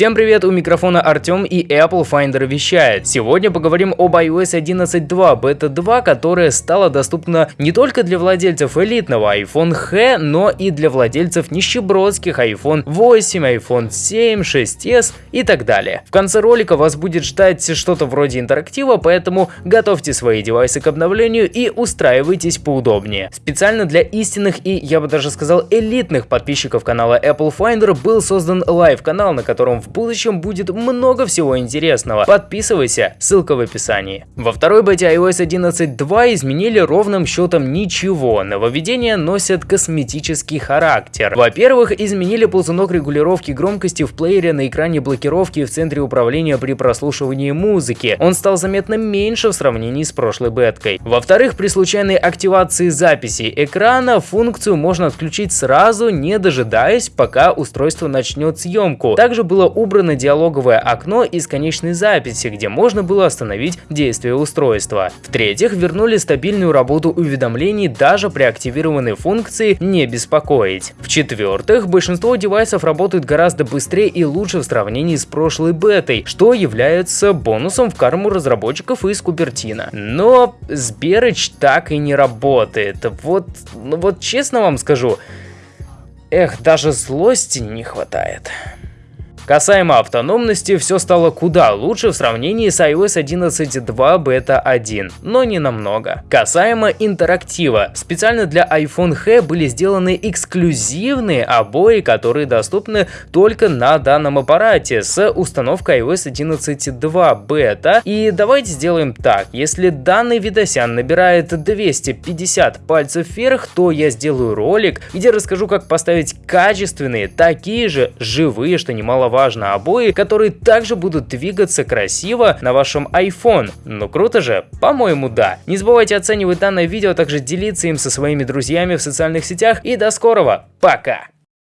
Всем привет, у микрофона Артем и Apple Finder вещает. Сегодня поговорим об iOS 11.2 Beta 2, которая стала доступна не только для владельцев элитного iPhone X, но и для владельцев нищебродских iPhone 8, iPhone 7, 6s и так далее. В конце ролика вас будет ждать что-то вроде интерактива, поэтому готовьте свои девайсы к обновлению и устраивайтесь поудобнее. Специально для истинных и, я бы даже сказал, элитных подписчиков канала Apple Finder был создан live -канал, на котором в будущем будет много всего интересного. Подписывайся, ссылка в описании. Во второй бете iOS 11.2 изменили ровным счетом ничего. Нововведения носят косметический характер. Во-первых, изменили ползунок регулировки громкости в плеере на экране блокировки в центре управления при прослушивании музыки. Он стал заметно меньше в сравнении с прошлой беткой. Во-вторых, при случайной активации записи экрана функцию можно отключить сразу, не дожидаясь, пока устройство начнет съемку. Также было убрано диалоговое окно из конечной записи, где можно было остановить действие устройства. В-третьих, вернули стабильную работу уведомлений даже при активированной функции «Не беспокоить». В-четвертых, большинство девайсов работают гораздо быстрее и лучше в сравнении с прошлой бетой, что является бонусом в карму разработчиков из Купертина. Но Сберыч так и не работает. Вот, ну вот честно вам скажу, эх, даже злости не хватает. Касаемо автономности, все стало куда лучше в сравнении с iOS 11.2 Beta 1, но не намного. Касаемо интерактива, специально для iPhone X были сделаны эксклюзивные обои, которые доступны только на данном аппарате с установкой iOS 11.2 Beta. И давайте сделаем так, если данный видосян набирает 250 пальцев вверх, то я сделаю ролик, где расскажу, как поставить качественные, такие же живые, что важно, обои, которые также будут двигаться красиво на вашем iPhone. Ну круто же? По-моему, да. Не забывайте оценивать данное видео, а также делиться им со своими друзьями в социальных сетях и до скорого. Пока!